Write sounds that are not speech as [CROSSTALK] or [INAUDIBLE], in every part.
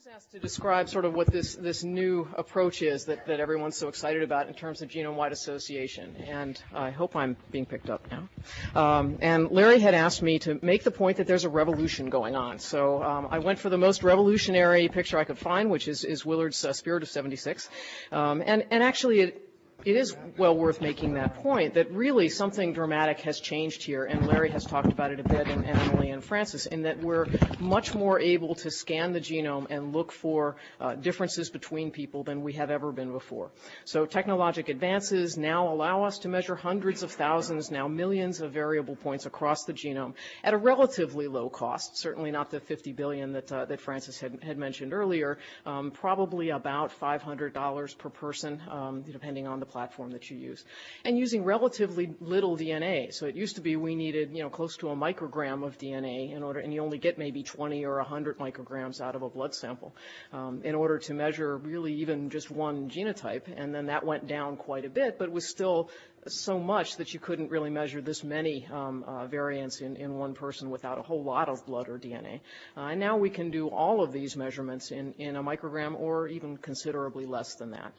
was asked to describe sort of what this, this new approach is that, that everyone's so excited about in terms of genome-wide association. And I hope I'm being picked up now. Um, and Larry had asked me to make the point that there's a revolution going on. So um, I went for the most revolutionary picture I could find, which is, is Willard's uh, Spirit of 76. Um, and, and actually, it, it is well worth making that point that really something dramatic has changed here, and Larry has talked about it a bit, and, and Emily and Francis, in that we're much more able to scan the genome and look for uh, differences between people than we have ever been before. So technologic advances now allow us to measure hundreds of thousands, now millions of variable points across the genome at a relatively low cost, certainly not the 50 billion that, uh, that Francis had, had mentioned earlier, um, probably about $500 per person, um, depending on the platform that you use. And using relatively little DNA. So it used to be we needed, you know, close to a microgram of DNA in order, and you only get maybe 20 or 100 micrograms out of a blood sample um, in order to measure really even just one genotype. And then that went down quite a bit, but was still so much that you couldn't really measure this many um, uh, variants in, in one person without a whole lot of blood or DNA. Uh, and now we can do all of these measurements in, in a microgram or even considerably less than that.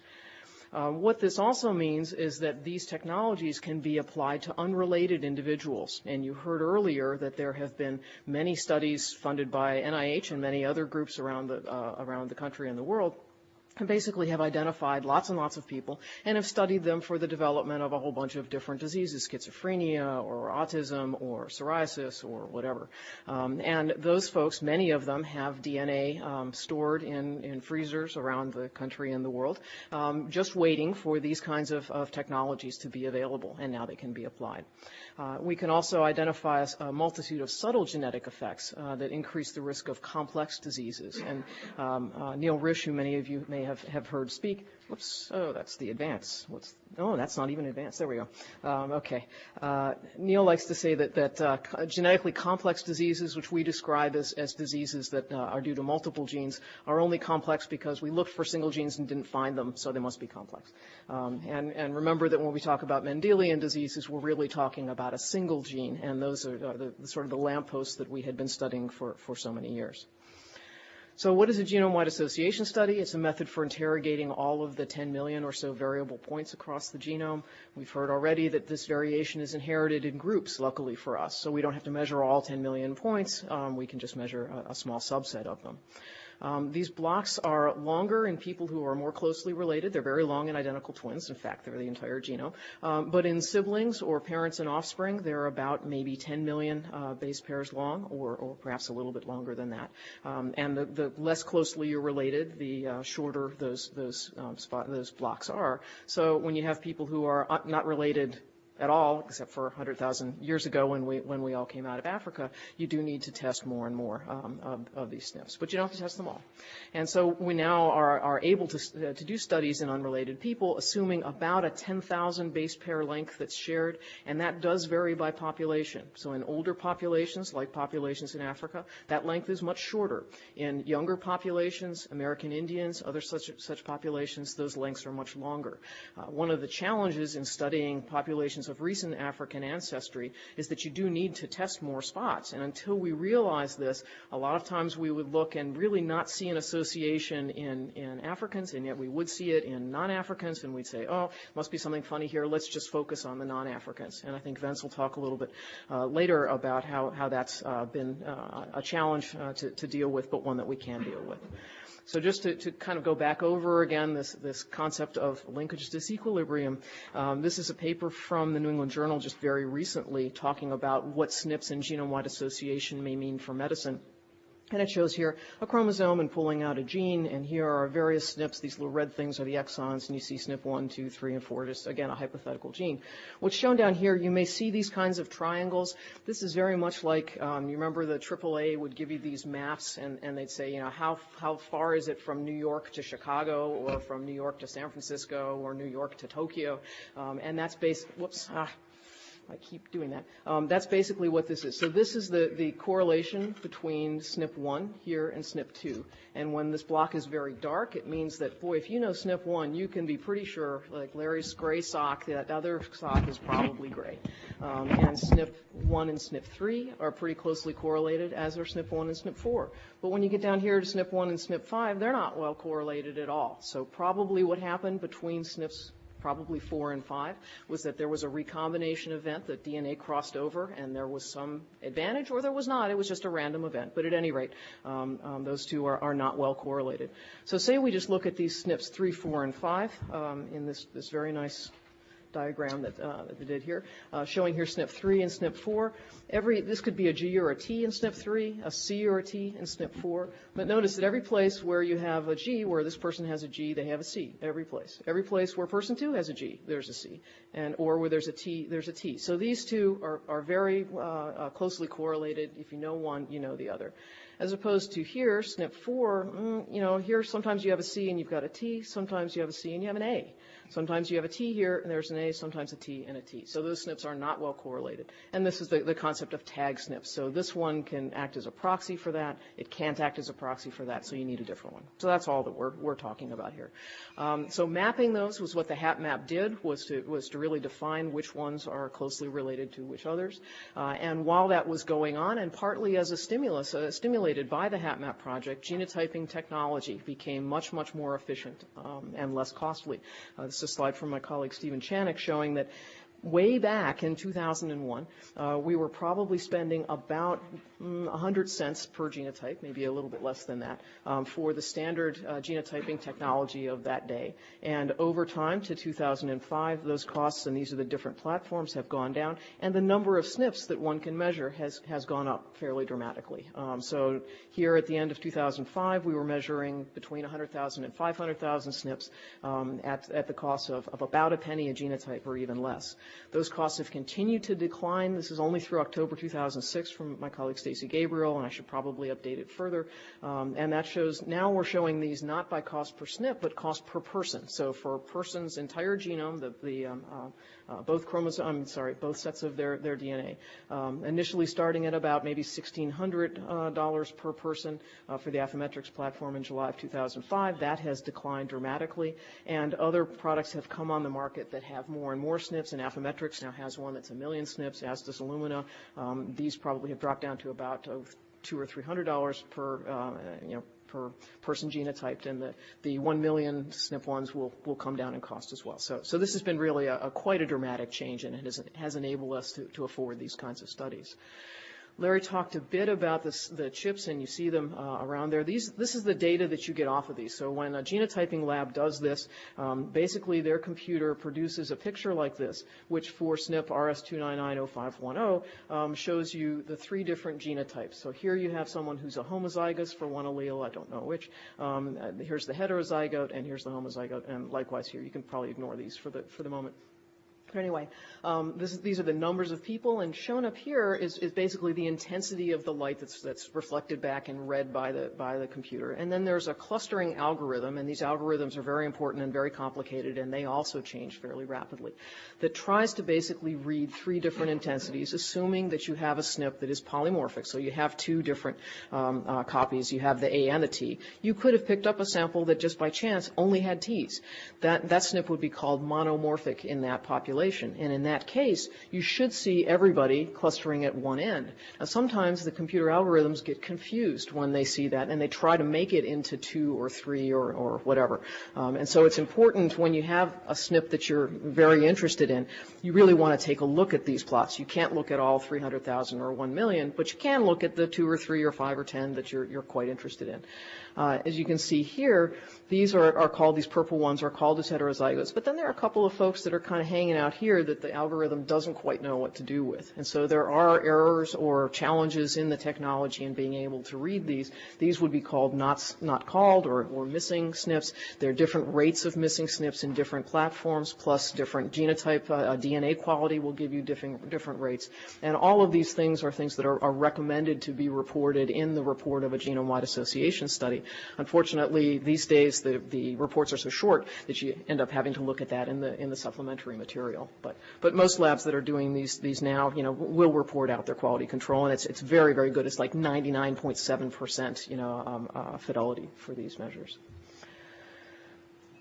Uh, what this also means is that these technologies can be applied to unrelated individuals. And you heard earlier that there have been many studies funded by NIH and many other groups around the, uh, around the country and the world and basically have identified lots and lots of people and have studied them for the development of a whole bunch of different diseases, schizophrenia or autism or psoriasis or whatever. Um, and those folks, many of them have DNA um, stored in, in freezers around the country and the world, um, just waiting for these kinds of, of, technologies to be available, and now they can be applied. Uh, we can also identify a, multitude of subtle genetic effects uh, that increase the risk of complex diseases. And um, uh, Neil Risch, who many of you may have, have heard speak, Whoops. Oh, that's the advance. What's, oh, that's not even advanced. There we go. Um, okay. Uh, Neil likes to say that, that uh, genetically complex diseases, which we describe as, as diseases that uh, are due to multiple genes, are only complex because we looked for single genes and didn't find them, so they must be complex. Um, and, and remember that when we talk about Mendelian diseases, we're really talking about a single gene, and those are the, the sort of the lampposts that we had been studying for, for so many years. So what is a genome-wide association study? It's a method for interrogating all of the 10 million or so variable points across the genome. We've heard already that this variation is inherited in groups, luckily for us. So we don't have to measure all 10 million points. Um, we can just measure a, a small subset of them. Um, these blocks are longer in people who are more closely related. They're very long in identical twins. In fact, they're the entire genome. Um, but in siblings or parents and offspring, they're about maybe 10 million uh, base pairs long, or, or, perhaps a little bit longer than that. Um, and the, the, less closely you're related, the uh, shorter those those um, spot, those blocks are. So when you have people who are uh, not related at all, except for 100,000 years ago when we when we all came out of Africa, you do need to test more and more um, of, of, these SNPs, but you don't have to test them all. And so we now are, are able to, uh, to do studies in unrelated people, assuming about a 10,000 base pair length that's shared, and that does vary by population. So in older populations, like populations in Africa, that length is much shorter. In younger populations, American Indians, other such such populations, those lengths are much longer. Uh, one of the challenges in studying populations of recent African ancestry is that you do need to test more spots. And until we realize this, a lot of times we would look and really not see an association in, in Africans, and yet we would see it in non-Africans, and we'd say, oh, must be something funny here. Let's just focus on the non-Africans. And I think Vince will talk a little bit uh, later about how, how that's uh, been uh, a challenge uh, to, to deal with, but one that we can deal with. So just to, to, kind of go back over again this, this concept of linkage disequilibrium, um, this is a paper from the New England Journal just very recently talking about what SNPs and genome-wide association may mean for medicine. And it shows here a chromosome and pulling out a gene, and here are various SNPs. These little red things are the exons, and you see SNP 1, 2, 3, and 4, just again a hypothetical gene. What's shown down here, you may see these kinds of triangles. This is very much like, um, you remember the AAA would give you these maps, and, and they'd say, you know, how, how far is it from New York to Chicago, or from New York to San Francisco, or New York to Tokyo? Um, and that's based, whoops, ah, I keep doing that. Um, that's basically what this is. So this is the, the correlation between SNP1 here and SNP2. And when this block is very dark, it means that, boy, if you know SNP1, you can be pretty sure, like Larry's gray sock, that other sock is probably gray. Um, and SNP1 and SNP3 are pretty closely correlated, as are SNP1 and SNP4. But when you get down here to SNP1 and SNP5, they're not well correlated at all. So probably what happened between SNPs probably four and five, was that there was a recombination event that DNA crossed over and there was some advantage or there was not. It was just a random event. But at any rate, um, um, those two are, are, not well correlated. So say we just look at these SNPs three, four, and five um, in this, this very nice diagram that, uh, that we did here, uh, showing here SNP3 and SNP4. Every, this could be a G or a T in SNP3, a C or a T in SNP4. But notice that every place where you have a G, where this person has a G, they have a C. Every place. Every place where person two has a G, there's a C. And, or where there's a T, there's a T. So these two are, are very uh, uh closely correlated. If you know one, you know the other as opposed to here, SNP4, mm, you know, here sometimes you have a C and you've got a T, sometimes you have a C and you have an A. Sometimes you have a T here and there's an A, sometimes a T and a T. So those SNPs are not well correlated. And this is the, the concept of tag SNPs. So this one can act as a proxy for that. It can't act as a proxy for that, so you need a different one. So that's all that we're, we're talking about here. Um, so mapping those was what the HapMap did, was to, was to really define which ones are closely related to which others. Uh, and while that was going on, and partly as a stimulus, uh, stimulated by the HapMap project, genotyping technology became much, much more efficient um, and less costly. Uh, a slide from my colleague Stephen Chanock showing that way back in 2001, uh, we were probably spending about mm, 100 cents per genotype, maybe a little bit less than that, um, for the standard uh, genotyping technology of that day. And over time to 2005, those costs, and these are the different platforms, have gone down, and the number of SNPs that one can measure has, has gone up fairly dramatically. Um, so here at the end of 2005, we were measuring between 100,000 and 500,000 SNPs um, at, at the cost of, of about a penny a genotype or even less. Those costs have continued to decline. This is only through October 2006 from my colleague Stacey Gabriel, and I should probably update it further. Um, and that shows now we're showing these not by cost per SNP, but cost per person. So for a person's entire genome, the, the um, uh, uh, both chromosomes, I'm sorry, both sets of their, their DNA. Um, initially starting at about maybe $1,600 uh, per person uh, for the Affymetrix platform in July of 2005. That has declined dramatically, and other products have come on the market that have more and more SNPs, and Affymetrix now has one that's a million SNPs, as does Illumina. Um, these probably have dropped down to about uh, two or three hundred dollars per, uh, you know, per person genotyped, and the, the 1 million SNP ones will, will come down in cost as well. So, so this has been really a, a quite a dramatic change, and it has, has enabled us to, to afford these kinds of studies. Larry talked a bit about this, the chips, and you see them uh, around there. These, this is the data that you get off of these. So when a genotyping lab does this, um, basically their computer produces a picture like this, which for SNP RS2990510 um, shows you the three different genotypes. So here you have someone who's a homozygous for one allele, I don't know which. Um, here's the heterozygote, and here's the homozygote, and likewise here. You can probably ignore these for the, for the moment. But anyway, um, this, these are the numbers of people, and shown up here is, is, basically the intensity of the light that's, that's reflected back and read by the, by the computer. And then there's a clustering algorithm, and these algorithms are very important and very complicated, and they also change fairly rapidly, that tries to basically read three different intensities, assuming that you have a SNP that is polymorphic. So you have two different um, uh, copies. You have the A and the T. You could have picked up a sample that just by chance only had Ts. That, that SNP would be called monomorphic in that population population. And in that case, you should see everybody clustering at one end. Now, sometimes the computer algorithms get confused when they see that, and they try to make it into two or three or, or whatever. Um, and so it's important when you have a SNP that you're very interested in, you really want to take a look at these plots. You can't look at all 300,000 or 1 million, but you can look at the two or three or five or 10 that you're, you're quite interested in. Uh, as you can see here, these are, are called, these purple ones are called as heterozygotes. But then there are a couple of folks that are kind of hanging out here that the algorithm doesn't quite know what to do with. And so there are errors or challenges in the technology in being able to read these. These would be called not, not called or, or missing SNPs. There are different rates of missing SNPs in different platforms, plus different genotype, uh, DNA quality will give you different, different rates. And all of these things are things that are, are recommended to be reported in the report of a genome-wide association study. Unfortunately, these days the, the reports are so short that you end up having to look at that in the in the supplementary material. But but most labs that are doing these these now, you know, will report out their quality control, and it's it's very very good. It's like 99.7 percent, you know, um, uh, fidelity for these measures.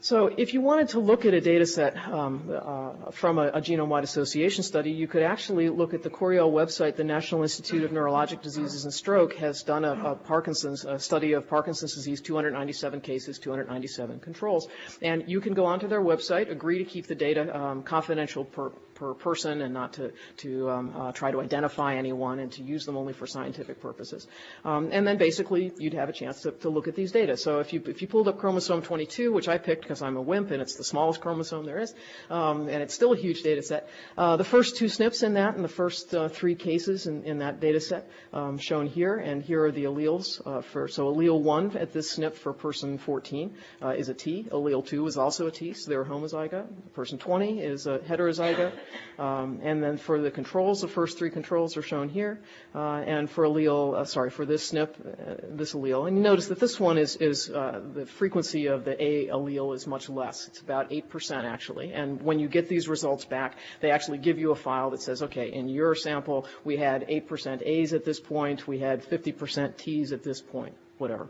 So if you wanted to look at a data set um, uh, from a, a genome-wide association study, you could actually look at the Coriell website. The National Institute of Neurologic Diseases and Stroke has done a, a Parkinson's a study of Parkinson's disease, 297 cases, 297 controls. And you can go onto their website, agree to keep the data um, confidential per, per person and not to, to um, uh, try to identify anyone and to use them only for scientific purposes. Um, and then basically you'd have a chance to, to look at these data. So if you, if you pulled up chromosome 22, which I picked because I'm a wimp and it's the smallest chromosome there is, um, and it's still a huge data set. Uh, the first two SNPs in that and the first uh, three cases in, in that data set um, shown here, and here are the alleles uh, for, so allele 1 at this SNP for person 14 uh, is a T, allele 2 is also a T, so they're homozygote. Person 20 is a heterozygote, um, and then for the controls, the first three controls are shown here, uh, and for allele, uh, sorry, for this SNP, this allele, and you notice that this one is, is the frequency of the A allele is much less less. It's about 8% actually. And when you get these results back, they actually give you a file that says, okay, in your sample, we had 8% A's at this point, we had 50% T's at this point, whatever.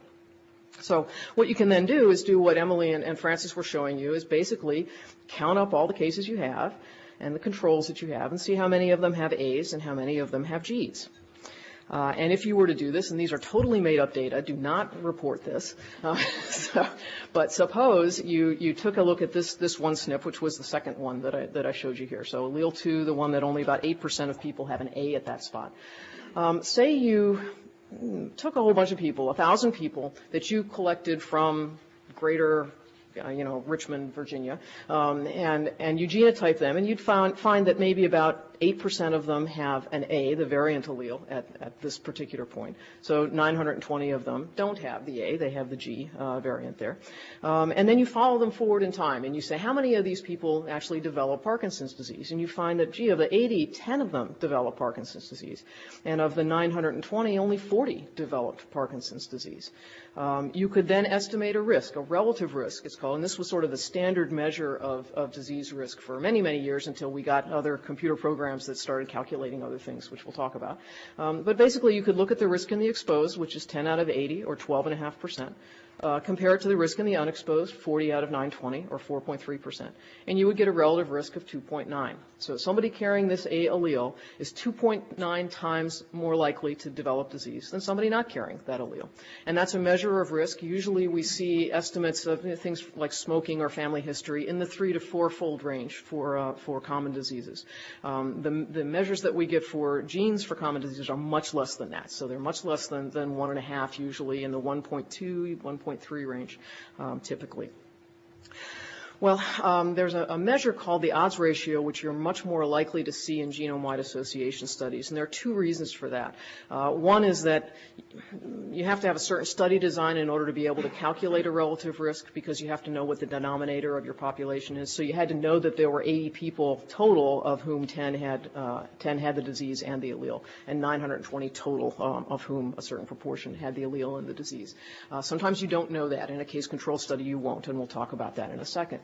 So what you can then do is do what Emily and, and Francis were showing you is basically count up all the cases you have and the controls that you have and see how many of them have A's and how many of them have G's. Uh, and if you were to do this, and these are totally made up data, do not report this. Uh, [LAUGHS] so, but suppose you, you took a look at this, this one SNP, which was the second one that I, that I showed you here. So allele 2, the one that only about 8% of people have an A at that spot. Um, say you took a whole bunch of people, 1,000 people, that you collected from greater you know, Richmond, Virginia, um, and, and you genotype them, and you'd find, find that maybe about 8% of them have an A, the variant allele, at, at this particular point. So 920 of them don't have the A, they have the G uh, variant there. Um, and then you follow them forward in time, and you say, how many of these people actually develop Parkinson's disease? And you find that, gee, of the 80, 10 of them develop Parkinson's disease. And of the 920, only 40 developed Parkinson's disease. Um, you could then estimate a risk, a relative risk, it's called, and this was sort of the standard measure of, of disease risk for many, many years until we got other computer programs programs that started calculating other things, which we'll talk about. Um, but basically, you could look at the risk in the exposed, which is 10 out of 80 or 12.5 percent uh, compare it to the risk in the unexposed, 40 out of 920, or 4.3%. And you would get a relative risk of 2.9. So somebody carrying this A allele is 2.9 times more likely to develop disease than somebody not carrying that allele. And that's a measure of risk. Usually we see estimates of you know, things like smoking or family history in the three to four-fold range for, uh, for common diseases. Um, the, the measures that we get for genes for common diseases are much less than that. So they're much less than, than one and a half usually in the 1.2, 1.3 1.3 range um, typically. Well, um, there's a, a, measure called the odds ratio, which you're much more likely to see in genome-wide association studies, and there are two reasons for that. Uh, one is that you have to have a certain study design in order to be able to calculate a relative risk because you have to know what the denominator of your population is. So you had to know that there were 80 people total, of whom 10 had uh, 10 had the disease and the allele, and 920 total, um, of whom a certain proportion had the allele and the disease. Uh, sometimes you don't know that. In a case control study, you won't, and we'll talk about that in a second.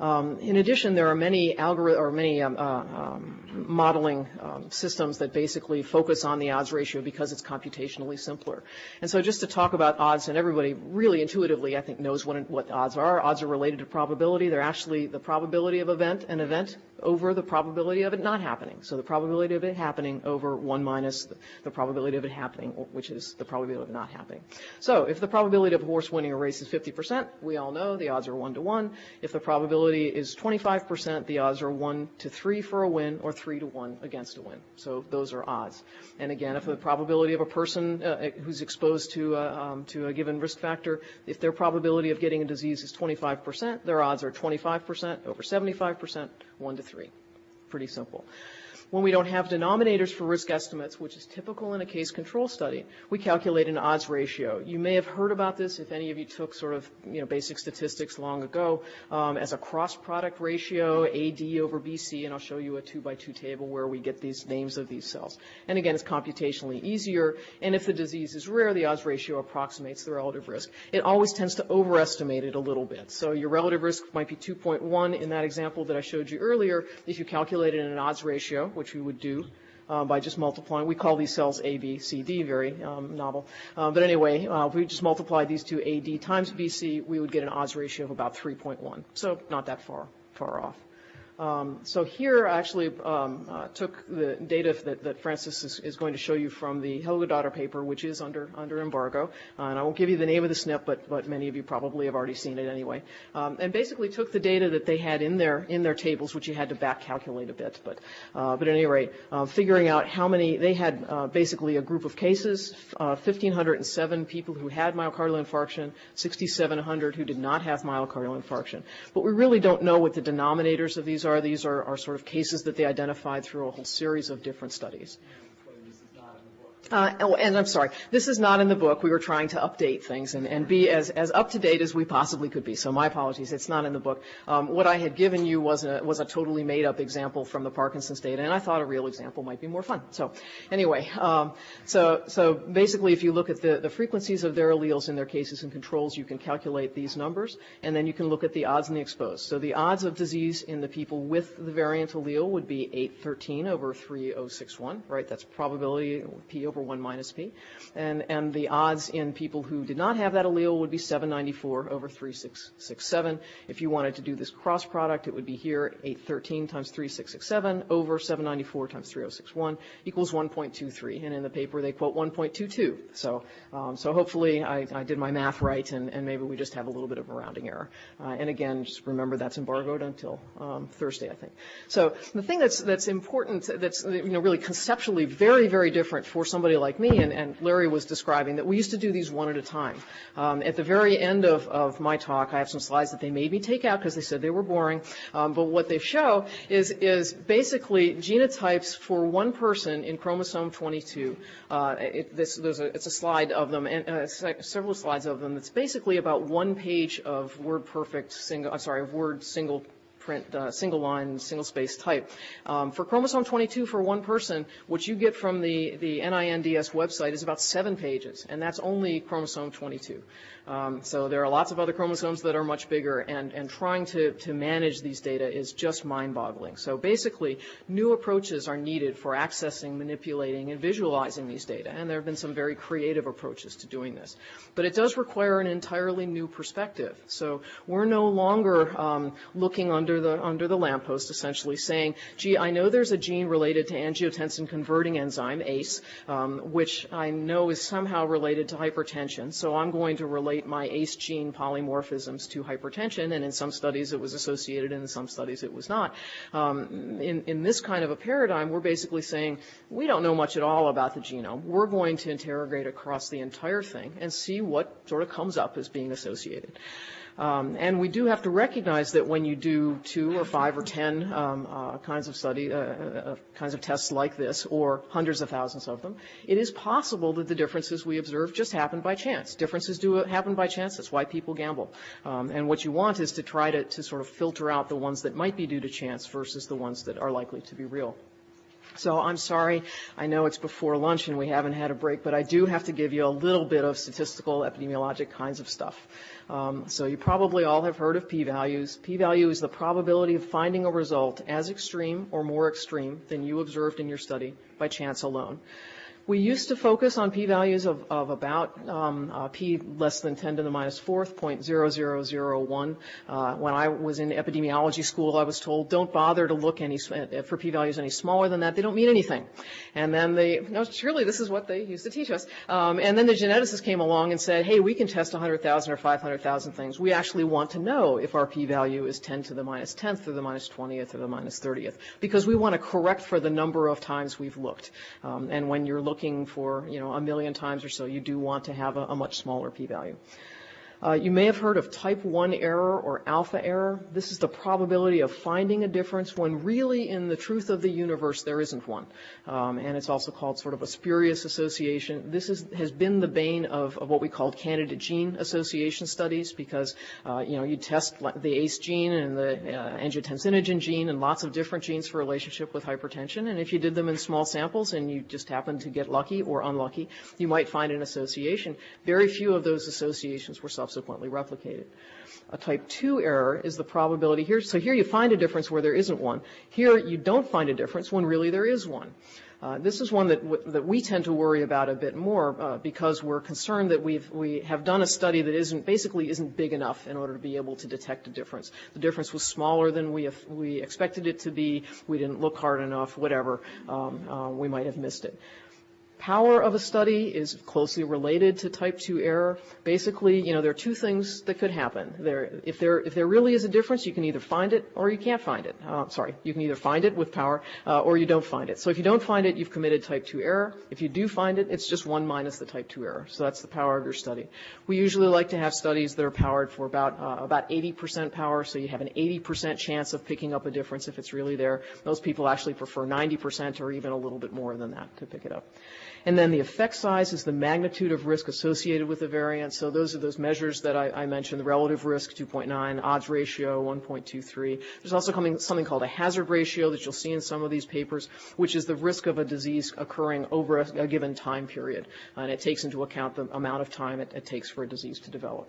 Um, in addition, there are many algorithm or many um, uh, um, modeling um, systems that basically focus on the odds ratio because it's computationally simpler. And so just to talk about odds, and everybody really intuitively, I think, knows what, what odds are. Odds are related to probability. They're actually the probability of event, an event over the probability of it not happening. So the probability of it happening over 1 minus the, probability of it happening, which is the probability of it not happening. So if the probability of a horse winning a race is 50%, we all know the odds are 1 to 1. If the probability is 25%, the odds are 1 to 3 for a win or 3 to 1 against a win. So those are odds. And again, if the probability of a person uh, who's exposed to, uh, um, to a given risk factor, if their probability of getting a disease is 25%, their odds are 25% over 75%, 1 to 3. Pretty simple. When we don't have denominators for risk estimates, which is typical in a case control study, we calculate an odds ratio. You may have heard about this if any of you took sort of you know basic statistics long ago um, as a cross product ratio, AD over BC, and I'll show you a two by two table where we get these names of these cells. And again, it's computationally easier. And if the disease is rare, the odds ratio approximates the relative risk. It always tends to overestimate it a little bit. So your relative risk might be 2.1 in that example that I showed you earlier if you calculate it in an odds ratio which we would do uh, by just multiplying. We call these cells A, B, C, D, very um, novel. Uh, but anyway, uh, if we just multiply these two AD times BC, we would get an odds ratio of about 3.1. So not that far, far off. Um, so here I actually um, uh, took the data that, that Francis is, is, going to show you from the Helgadottir paper, which is under under embargo. Uh, and I won't give you the name of the SNP, but but many of you probably have already seen it anyway. Um, and basically took the data that they had in their in their tables, which you had to back calculate a bit. But uh, but at any rate, uh, figuring out how many they had uh, basically a group of cases, 1,507 uh, people who had myocardial infarction, 6,700 who did not have myocardial infarction. But we really don't know what the denominators of these are are. These are, are sort of cases that they identified through a whole series of different studies. Uh, oh, and I'm sorry, this is not in the book. We were trying to update things and, and be as, as up to date as we possibly could be. So my apologies, it's not in the book. Um, what I had given you was a, was a totally made up example from the Parkinson's data, and I thought a real example might be more fun. So anyway, um, so, so basically if you look at the, the frequencies of their alleles in their cases and controls, you can calculate these numbers, and then you can look at the odds in the exposed. So the odds of disease in the people with the variant allele would be 813 over 3061, right? That's probability P over over 1 minus p. And, and the odds in people who did not have that allele would be 794 over 3667. If you wanted to do this cross product, it would be here 813 times 3667 over 794 times 3061 equals 1.23. And in the paper, they quote 1.22. So, um, so hopefully I, I, did my math right, and, and, maybe we just have a little bit of a rounding error. Uh, and again, just remember that's embargoed until um, Thursday, I think. So the thing that's, that's important, that's you know, really conceptually very, very different for somebody somebody like me, and, and, Larry was describing, that we used to do these one at a time. Um, at the very end of, of, my talk, I have some slides that they made me take out because they said they were boring. Um, but what they show is, is basically genotypes for one person in chromosome 22. Uh, it, this, a, it's a slide of them, and uh, several slides of them. It's basically about one page of word perfect single, I'm sorry, of word single print uh, single line, single space type. Um, for chromosome 22 for one person, what you get from the, the NINDS website is about seven pages, and that's only chromosome 22. Um, so there are lots of other chromosomes that are much bigger, and, and trying to, to manage these data is just mind-boggling. So basically, new approaches are needed for accessing, manipulating, and visualizing these data, and there have been some very creative approaches to doing this. But it does require an entirely new perspective. So we're no longer um, looking under the under the lamppost, essentially saying, "Gee, I know there's a gene related to angiotensin converting enzyme ACE, um, which I know is somehow related to hypertension, so I'm going to relate relate my ACE gene polymorphisms to hypertension, and in some studies it was associated, and in some studies it was not. Um, in, in this kind of a paradigm, we're basically saying we don't know much at all about the genome. We're going to interrogate across the entire thing and see what sort of comes up as being associated. Um, and we do have to recognize that when you do two or five or ten um, uh, kinds of study, uh, uh, uh, kinds of tests like this, or hundreds of thousands of them, it is possible that the differences we observe just happen by chance. Differences do happen by chance. That's why people gamble. Um, and what you want is to try to, to sort of filter out the ones that might be due to chance versus the ones that are likely to be real. So I'm sorry. I know it's before lunch and we haven't had a break, but I do have to give you a little bit of statistical epidemiologic kinds of stuff. Um, so you probably all have heard of p-values. P-value is the probability of finding a result as extreme or more extreme than you observed in your study by chance alone. We used to focus on p-values of, of about um, uh, p less than 10 to the minus fourth, 0.0001. Uh, when I was in epidemiology school, I was told don't bother to look any uh, for p-values any smaller than that. They don't mean anything. And then they, no, surely this is what they used to teach us. Um, and then the geneticists came along and said, hey, we can test 100,000 or 500,000 things. We actually want to know if our p-value is 10 to the minus 10th or the minus 20th or the minus 30th because we want to correct for the number of times we've looked. Um, and when you're looking looking for, you know, a million times or so, you do want to have a, a much smaller p-value. Uh, you may have heard of type 1 error or alpha error. This is the probability of finding a difference when really in the truth of the universe there isn't one. Um, and it's also called sort of a spurious association. This is, has been the bane of, of what we call candidate gene association studies because, uh, you know, you test the ACE gene and the uh, angiotensinogen gene and lots of different genes for relationship with hypertension. And if you did them in small samples and you just happened to get lucky or unlucky, you might find an association. Very few of those associations were subsequently subsequently replicated. A type 2 error is the probability here. So here you find a difference where there isn't one. Here you don't find a difference when really there is one. Uh, this is one that, that we tend to worry about a bit more uh, because we're concerned that we've, we have done a study that isn't, basically isn't big enough in order to be able to detect a difference. The difference was smaller than we, we expected it to be. We didn't look hard enough, whatever. Um, uh, we might have missed it power of a study is closely related to type 2 error. Basically, you know, there are two things that could happen. There, if there, if there really is a difference, you can either find it or you can't find it. Uh, sorry, you can either find it with power uh, or you don't find it. So if you don't find it, you've committed type 2 error. If you do find it, it's just 1 minus the type 2 error. So that's the power of your study. We usually like to have studies that are powered for about, uh, about 80% power, so you have an 80% chance of picking up a difference if it's really there. Most people actually prefer 90% or even a little bit more than that to pick it up. And then the effect size is the magnitude of risk associated with the variant. So those are those measures that I, I mentioned, the relative risk, 2.9, odds ratio, 1.23. There's also coming, something called a hazard ratio that you'll see in some of these papers, which is the risk of a disease occurring over a, a given time period. And it takes into account the amount of time it, it takes for a disease to develop.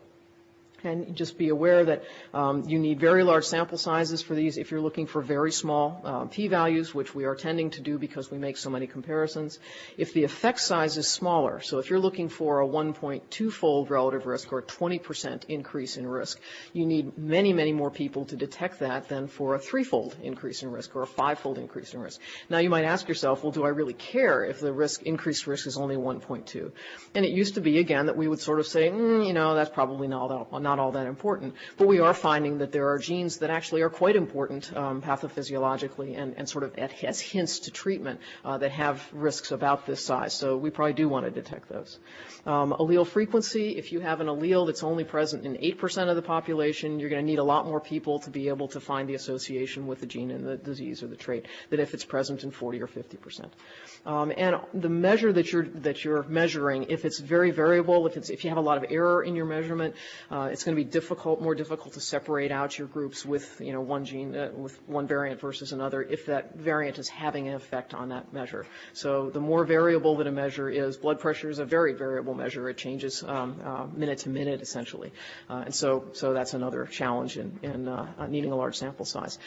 And just be aware that um, you need very large sample sizes for these if you're looking for very small uh, p-values, which we are tending to do because we make so many comparisons. If the effect size is smaller, so if you're looking for a 1.2-fold relative risk or a 20% increase in risk, you need many, many more people to detect that than for a threefold increase in risk or a five-fold increase in risk. Now you might ask yourself, well, do I really care if the risk increased risk is only 1.2? And it used to be again that we would sort of say, mm, you know, that's probably not, not not all that important. But we are finding that there are genes that actually are quite important um, pathophysiologically and, and sort of as hints to treatment uh, that have risks about this size. So we probably do want to detect those. Um, allele frequency, if you have an allele that's only present in 8% of the population, you're going to need a lot more people to be able to find the association with the gene and the disease or the trait than if it's present in 40 or 50%. Um, and the measure that you're that you're measuring, if it's very variable, if it's if you have a lot of error in your measurement, uh, it's going to be difficult, more difficult to separate out your groups with you know one gene uh, with one variant versus another if that variant is having an effect on that measure. So the more variable that a measure is, blood pressure is a very variable measure. It changes um, uh, minute to minute essentially, uh, and so so that's another challenge in, in uh, needing a large sample size.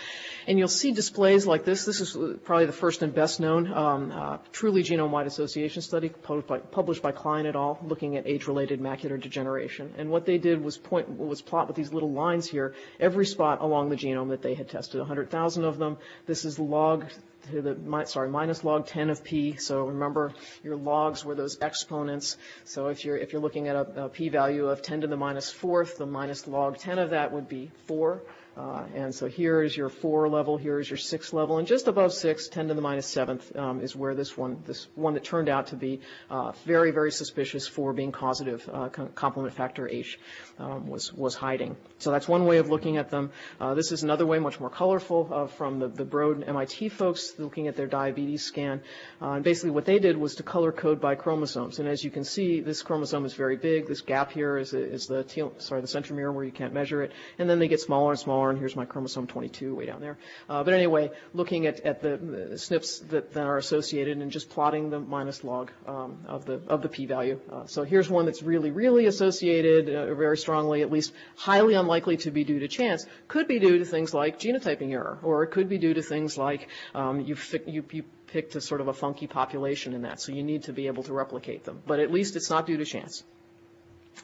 And you'll see displays like this. This is probably the first and best known. Um, uh, truly genome-wide association study published by, published by Klein et al. looking at age-related macular degeneration. And what they did was point was plot with these little lines here every spot along the genome that they had tested, 100,000 of them. This is log to the sorry minus log 10 of p. So remember your logs were those exponents. So if you're if you're looking at a, a p-value of 10 to the minus fourth, the minus log 10 of that would be four. Uh, and so here is your four level, here is your six level, and just above six, 10 to the minus seventh, um, is where this one, this one that turned out to be uh, very, very suspicious for being causative uh, complement factor H um, was was hiding. So that's one way of looking at them. Uh, this is another way, much more colorful, uh, from the, the Broad MIT folks looking at their diabetes scan. Uh, and basically what they did was to color code by chromosomes. And as you can see, this chromosome is very big. This gap here is, is the sorry the centromere where you can't measure it, and then they get smaller and smaller here's my chromosome 22 way down there. Uh, but anyway, looking at, at the, the, SNPs that, that, are associated and just plotting the minus log um, of the of the p-value. Uh, so here's one that's really, really associated uh, very strongly, at least highly unlikely to be due to chance. Could be due to things like genotyping error, or it could be due to things like um, you, you, you picked a sort of a funky population in that, so you need to be able to replicate them. But at least it's not due to chance.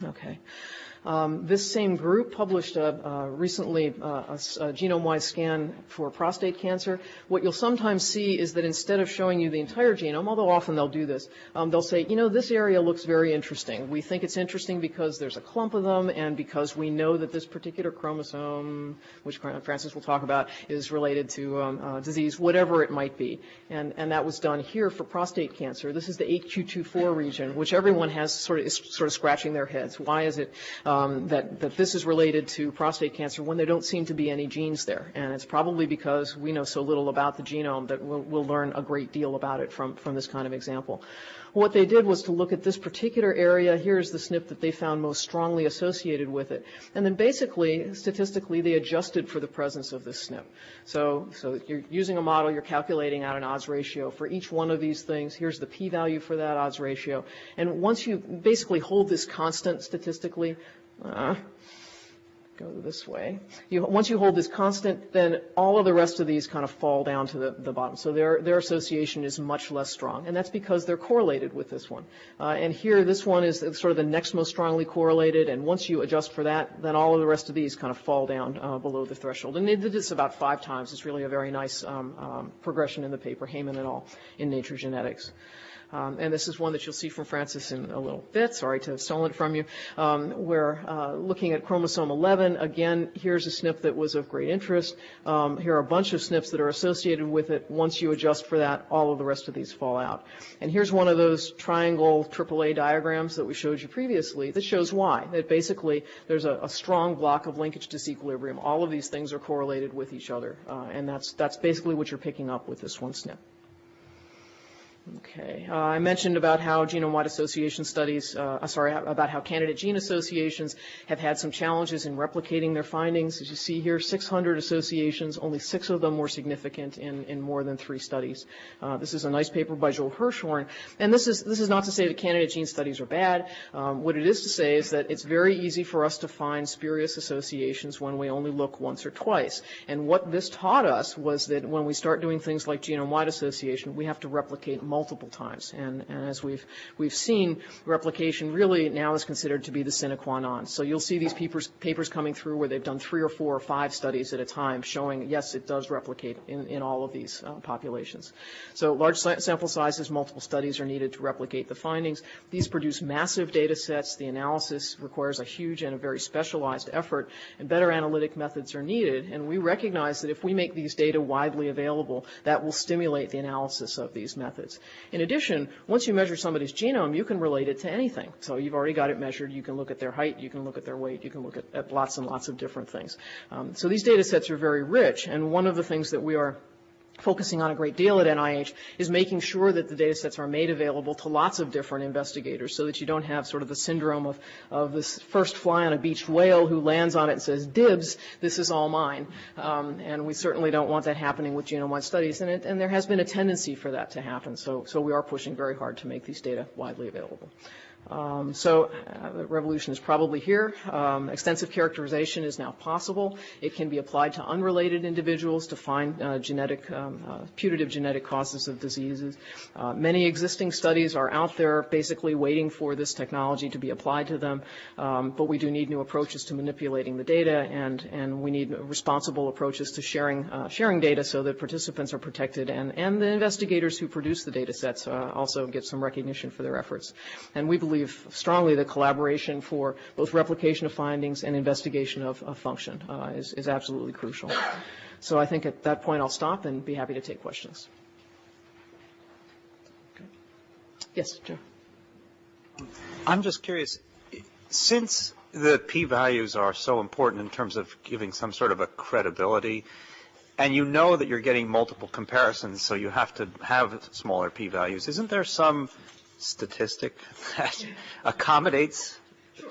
Okay. Um, this same group published a, uh, recently uh, a, a genome-wide scan for prostate cancer. What you'll sometimes see is that instead of showing you the entire genome, although often they'll do this, um, they'll say, you know, this area looks very interesting. We think it's interesting because there's a clump of them and because we know that this particular chromosome, which Francis will talk about, is related to um, uh, disease, whatever it might be. And, and that was done here for prostate cancer. This is the 8q24 region, which everyone has sort of is sort of scratching their heads. Why is it? Um, that, that this is related to prostate cancer when there don't seem to be any genes there. And it's probably because we know so little about the genome that we'll, we'll learn a great deal about it from, from this kind of example. What they did was to look at this particular area. Here's the SNP that they found most strongly associated with it. And then basically, statistically, they adjusted for the presence of this SNP. So, so you're using a model, you're calculating out an odds ratio for each one of these things. Here's the p-value for that odds ratio. And once you basically hold this constant statistically, uh, go this way. You, once you hold this constant, then all of the rest of these kind of fall down to the, the bottom. So their, their association is much less strong. And that's because they're correlated with this one. Uh, and here, this one is sort of the next most strongly correlated. And once you adjust for that, then all of the rest of these kind of fall down uh, below the threshold. And they did this about five times. It's really a very nice um, um, progression in the paper, Haiman et al. in Nature Genetics. Um, and this is one that you'll see from Francis in a little bit. Sorry to have stolen it from you. Um, we're uh, looking at chromosome 11. Again, here's a SNP that was of great interest. Um, here are a bunch of SNPs that are associated with it. Once you adjust for that, all of the rest of these fall out. And here's one of those triangle AAA diagrams that we showed you previously that shows why. That basically there's a, a strong block of linkage disequilibrium. All of these things are correlated with each other. Uh, and that's, that's basically what you're picking up with this one SNP. Okay. Uh, I mentioned about how genome-wide association studies, uh, sorry, about how candidate gene associations have had some challenges in replicating their findings. As you see here, 600 associations, only six of them were significant in, in more than three studies. Uh, this is a nice paper by Joel Hirschhorn. And this is, this is not to say that candidate gene studies are bad. Um, what it is to say is that it's very easy for us to find spurious associations when we only look once or twice. And what this taught us was that when we start doing things like genome-wide association, we have to replicate multiple times. And, and as we've, we've seen, replication really now is considered to be the sine qua non. So you'll see these papers, papers coming through where they've done three or four or five studies at a time showing, yes, it does replicate in, in all of these uh, populations. So large sample sizes, multiple studies are needed to replicate the findings. These produce massive data sets. The analysis requires a huge and a very specialized effort, and better analytic methods are needed. And we recognize that if we make these data widely available, that will stimulate the analysis of these methods. In addition, once you measure somebody's genome, you can relate it to anything. So you've already got it measured. You can look at their height. You can look at their weight. You can look at, at lots and lots of different things. Um, so these data sets are very rich. And one of the things that we are focusing on a great deal at NIH is making sure that the data sets are made available to lots of different investigators so that you don't have sort of the syndrome of, of this first fly on a beached whale who lands on it and says, dibs, this is all mine. Um, and we certainly don't want that happening with genome-wide studies. And, it, and there has been a tendency for that to happen. So, so we are pushing very hard to make these data widely available. Um, so uh, the revolution is probably here. Um, extensive characterization is now possible. It can be applied to unrelated individuals to find uh, genetic, um, uh, putative genetic causes of diseases. Uh, many existing studies are out there basically waiting for this technology to be applied to them, um, but we do need new approaches to manipulating the data, and, and we need responsible approaches to sharing, uh, sharing data so that participants are protected and, and the investigators who produce the data sets uh, also get some recognition for their efforts. And we believe believe strongly that collaboration for both replication of findings and investigation of, of function uh, is, is absolutely crucial. So I think at that point I'll stop and be happy to take questions. Okay. Yes, Joe. I'm just curious, since the p-values are so important in terms of giving some sort of a credibility, and you know that you're getting multiple comparisons, so you have to have smaller p-values, isn't there some statistic [LAUGHS] that accommodates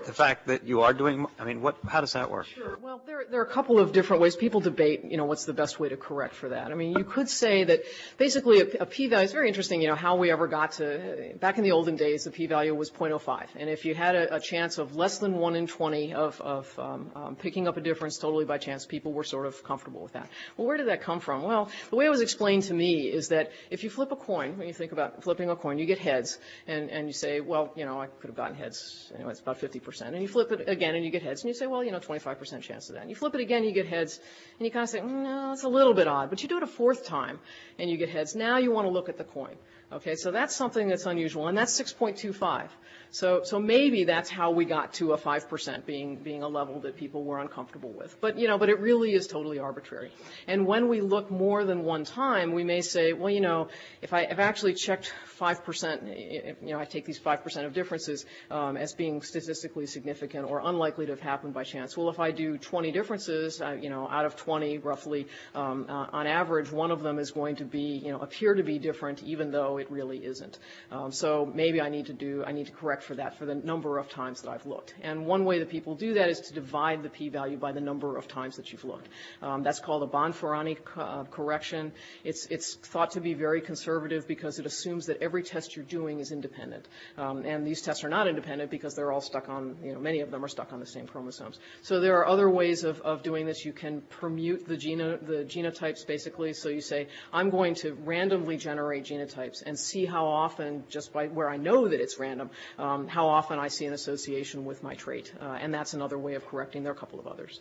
the fact that you are doing, I mean, what, how does that work? Sure. Well, there, there are a couple of different ways. People debate, you know, what's the best way to correct for that. I mean, you could say that basically a, a p-value is very interesting, you know, how we ever got to, back in the olden days, the p-value was 0.05. And if you had a, a chance of less than 1 in 20 of, of um, um, picking up a difference totally by chance, people were sort of comfortable with that. Well, where did that come from? Well, the way it was explained to me is that if you flip a coin, when you think about flipping a coin, you get heads, and, and you say, well, you know, I could have gotten heads, anyway, it's about 50%. And you flip it again and you get heads, and you say, well, you know, 25% chance of that. And you flip it again, you get heads, and you kind of say, mm, no, it's a little bit odd. But you do it a fourth time, and you get heads. Now you want to look at the coin. Okay, so that's something that's unusual, and that's 6.25. So, so maybe that's how we got to a 5% being, being a level that people were uncomfortable with. But, you know, but it really is totally arbitrary. And when we look more than one time, we may say, well, you know, if I have actually checked 5%, you know, I take these 5% of differences um, as being statistically significant or unlikely to have happened by chance. Well, if I do 20 differences, uh, you know, out of 20, roughly, um, uh, on average, one of them is going to be, you know, appear to be different, even though it really isn't. Um, so maybe I need to do, I need to correct for that for the number of times that I've looked. And one way that people do that is to divide the p-value by the number of times that you've looked. Um, that's called a Bonferroni co- uh, correction. It's, it's thought to be very conservative because it assumes that every test you're doing is independent. Um, and these tests are not independent because they're all stuck on, you know, many of them are stuck on the same chromosomes. So there are other ways of, of doing this. You can permute the, geno, the genotypes basically. So you say, I'm going to randomly generate genotypes and see how often, just by where I know that it's random, um, how often I see an association with my trait. Uh, and that's another way of correcting. There are a couple of others.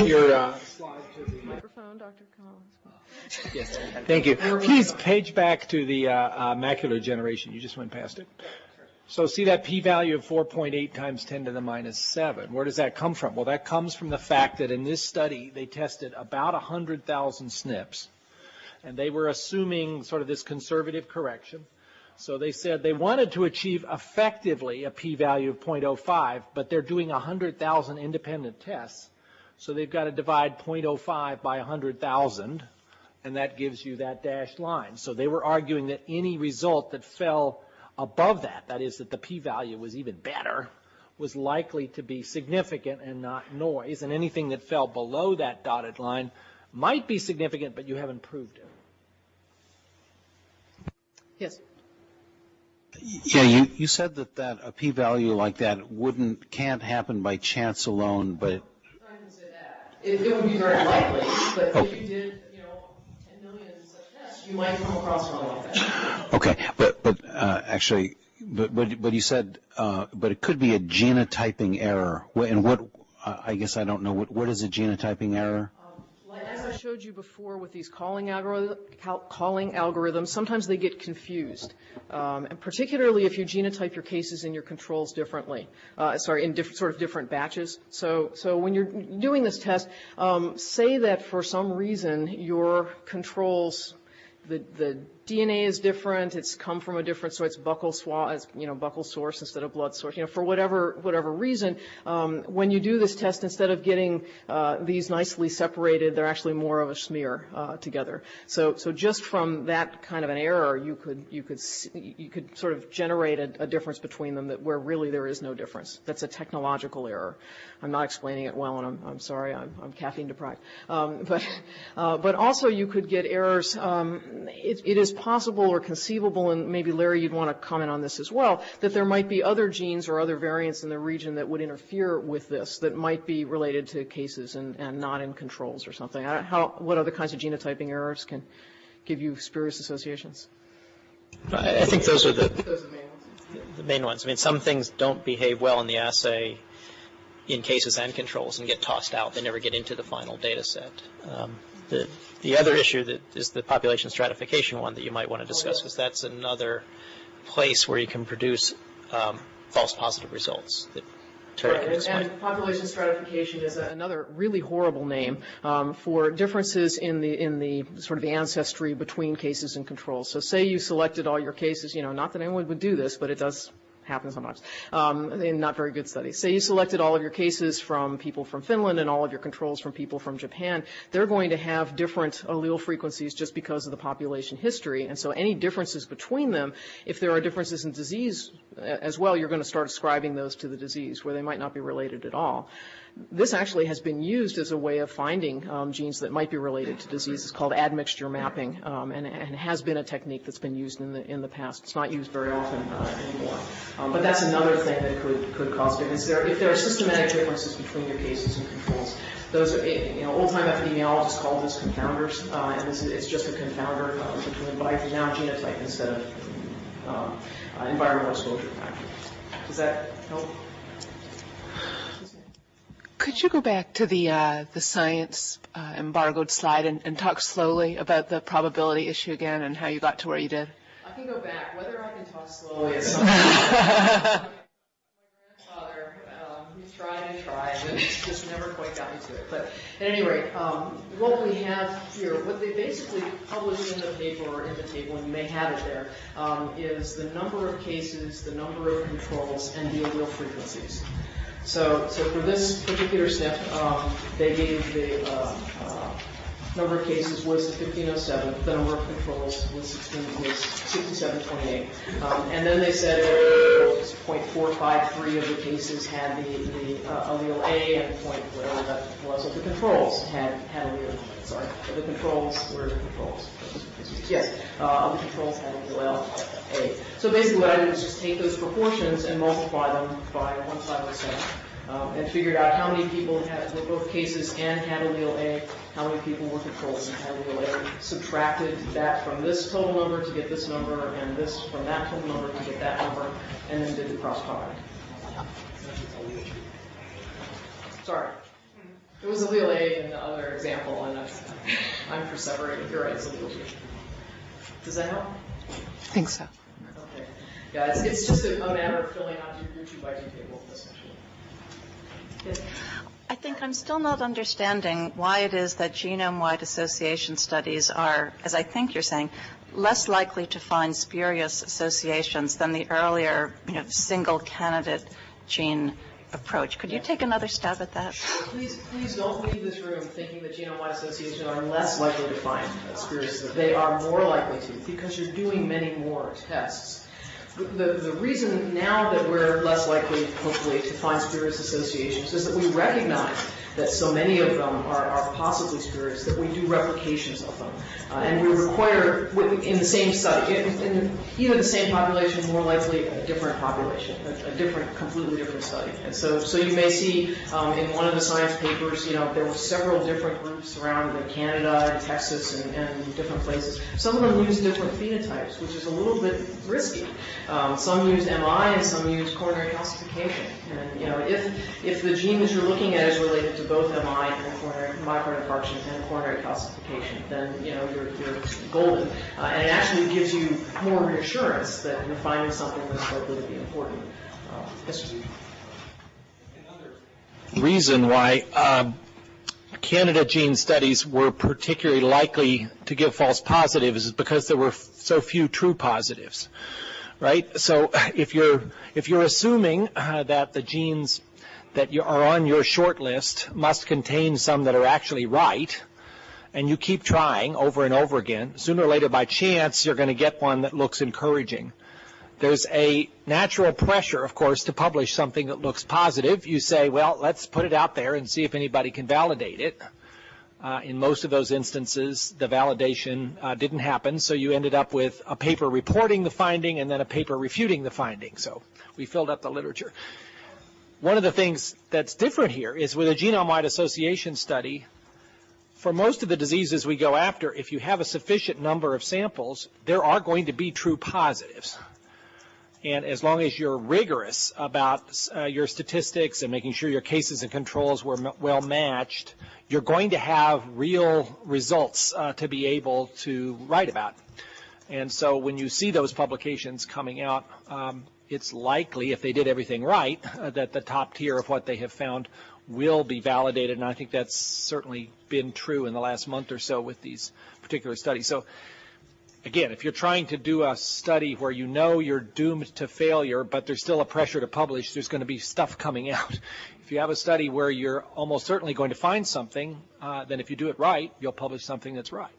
Your uh, slide to the Microphone, Dr. Collins. yes. Thank you. Please page back to the uh, uh, macular generation. You just went past it. So see that p-value of 4.8 times 10 to the minus 7. Where does that come from? Well, that comes from the fact that in this study they tested about 100,000 SNPs, and they were assuming sort of this conservative correction. So they said they wanted to achieve effectively a p-value of 0.05, but they're doing 100,000 independent tests. So they've got to divide 0.05 by 100,000, and that gives you that dashed line. So they were arguing that any result that fell above that, that is that the p-value was even better, was likely to be significant and not noise, and anything that fell below that dotted line might be significant, but you haven't proved it. Yes. Yeah, you, you said that, that a p-value like that wouldn't, can't happen by chance alone, but It, it would be very likely, but if Okay. you did, you know, 10 million such tests, you might come across one like that. Okay, but but uh, actually, but but but you said, uh, but it could be a genotyping error. Wh- And what? I guess I don't know. What what is a genotyping error? I showed you before with these calling, algorithm, calling algorithms, sometimes they get confused, um, and particularly if you genotype your cases and your controls differently. Uh, sorry, in different sort of different batches. So, so when you're doing this test, um, say that for some reason your controls the, the DNA is different. It's come from a different, so it's buccal swab, you know, buccal source instead of blood source. You know, for whatever whatever reason, um, when you do this test, instead of getting uh, these nicely separated, they're actually more of a smear uh, together. So so just from that kind of an error, you could you could you could sort of generate a, a difference between them that where really there is no difference. That's a technological error. I'm not explaining it well, and I'm, I'm sorry, I'm, I'm caffeine deprived. Um, but uh, but also you could get errors. Um, it, it is possible or conceivable, and maybe Larry, you'd want to comment on this as well, that there might be other genes or other variants in the region that would interfere with this that might be related to cases and, and not in controls or something. I don't, how, what other kinds of genotyping errors can give you spurious associations? I I think those are the, Those are the main ones. the main ones. I mean, some things don't behave well in the assay in cases and controls and get tossed out. They never get into the final data set. Um, the, the other issue that is the population stratification one that you might want to discuss because that's another place where you can produce um, false positive results that Terry Right, can and, and population stratification is a, another really horrible name um, for differences in the in the sort of the ancestry between cases and controls. So, say you selected all your cases, you know, not that anyone would do this, but it does happen sometimes um, in not very good studies. Say you selected all of your cases from people from Finland and all of your controls from people from Japan. They're going to have different allele frequencies just because of the population history, and so any differences between them, if there are differences in disease uh, as well, you're going to start ascribing those to the disease where they might not be related at all. This actually has been used as a way of finding um, genes that might be related to disease. It's called admixture mapping, um, and, and has been a technique that's been used in the in the past. It's not used very often uh, anymore, um, but that's another thing that could could cause difference. There, if there are systematic differences between your cases and controls, those are you know old time epidemiologists called this confounders, uh, and this is, it's just a confounder uh, between by now genotype instead of um, uh, environmental exposure factor. Does that help? Could you go back to the uh, the science uh, embargoed slide and, and talk slowly about the probability issue again and how you got to where you did? I can go back. Whether I can talk slowly is something. [LAUGHS] My grandfather, um, he tried and tried, and just never quite got me to it. But at any rate, um, what we have here, what they basically published in the paper or in the table, and you may have it there, um, is the number of cases, the number of controls, and the allele frequencies. So, so for this particular step, um, they gave the uh, uh, number of cases was 1507, the number of controls was 16 was 6728, um, and then they said that 0.453 of the cases had the, the uh, allele A, and point whatever that was of the controls had allele. Sorry, the controls were the controls. Yes, uh, the controls had allele A. So basically, what I did was just take those proportions and multiply them by 1507 um, Um, and figured out how many people had, were both cases and had allele A, how many people were controls and had allele A, subtracted that from this total number to get this number, and this from that total number to get that number, and then did the cross product. Sorry. It was allele A in the other example, and I'm perseverating. You're right, it's allele B. Does that help? I think so. Okay. Yeah, it's, it's just a a matter of filling out your your two by two table, essentially. I think I'm still not understanding why it is that genome-wide association studies are, as I think you're saying, less likely to find spurious associations than the earlier, you know, single candidate gene approach. Could you take another stab at that? Please, please don't leave this room thinking that genome-wide associations are less likely to find spurious. They are more likely to because you're doing many more tests. The, reason now that we're less likely, hopefully, to find spurious associations is that we recognize that so many of them are, are possibly spurious that we do replications of them. Uh, and we require, in the same study, in, in either the same population, more likely a different population, a, a different, completely different study. And so, so you may see um, in one of the science papers, you know, there were several different groups around Canada and Texas and, and different places. Some of them use different phenotypes, which is a little bit risky. Um, some use MI and some use coronary calcification. And, you know, if, if the gene that you're looking at is related to both MI and coronary myocardial infarction and coronary calcification, then, you know, you're, you're golden. Uh, and it actually gives you more reassurance that you're finding something that's likely to be important. Uh, yes, reason why um, candidate gene studies were particularly likely to give false positives is because there were so few true positives, right? So [LAUGHS] if you're if you're assuming uh, that the genes that you are on your short list must contain some that are actually right, and you keep trying over and over again, sooner or later by chance you're going to get one that looks encouraging. There's a natural pressure, of course, to publish something that looks positive. You say, well, let's put it out there and see if anybody can validate it. Uh, in most of those instances, the validation uh, didn't happen, so you ended up with a paper reporting the finding and then a paper refuting the finding. So we filled up the literature. One of the things that's different here is with a genome-wide association study, for most of the diseases we go after, if you have a sufficient number of samples, there are going to be true positives. And as long as you're rigorous about uh, your statistics and making sure your cases and controls were well matched, you're going to have real results uh, to be able to write about. And so when you see those publications coming out, um, it's likely, if they did everything right, uh, that the top tier of what they have found will be validated. And I think that's certainly been true in the last month or so with these particular studies. So again, if you're trying to do a study where you know you're doomed to failure, but there's still a pressure to publish, there's going to be stuff coming [LAUGHS] out. If you have a study where you're almost certainly going to find something, uh, then if you do it right, you'll publish something that's right.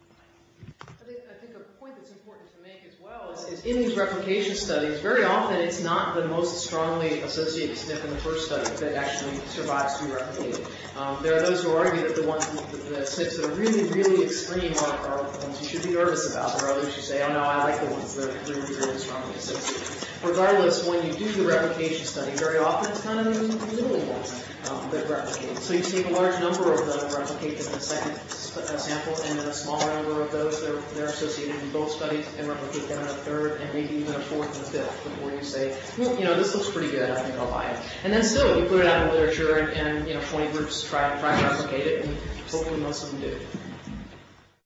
I think, I think a point that's important to make as well is, is in these replication studies, very often it's not the most strongly associated SNP in the first study that actually survives to be replicated. Um, there are those who argue that the ones, the, the SNPs that are really, really extreme are, are ones you should be nervous about. There are others who say, oh no, I like the ones that are really, really strongly associated. Regardless, when you do the replication study, very often it's kind of the little ones um, that replicate. So you take a large number of them replicate them in the second uh, sample, and then a smaller number of those, they're, they're associated in both studies, and replicate them in a third, and maybe even a fourth and a fifth before you say, "Hmm, you know, this looks pretty good, I think I'll buy it. And then still, you put it out in the literature, and, and you know, 20 groups try, try to replicate it, and hopefully most of them do.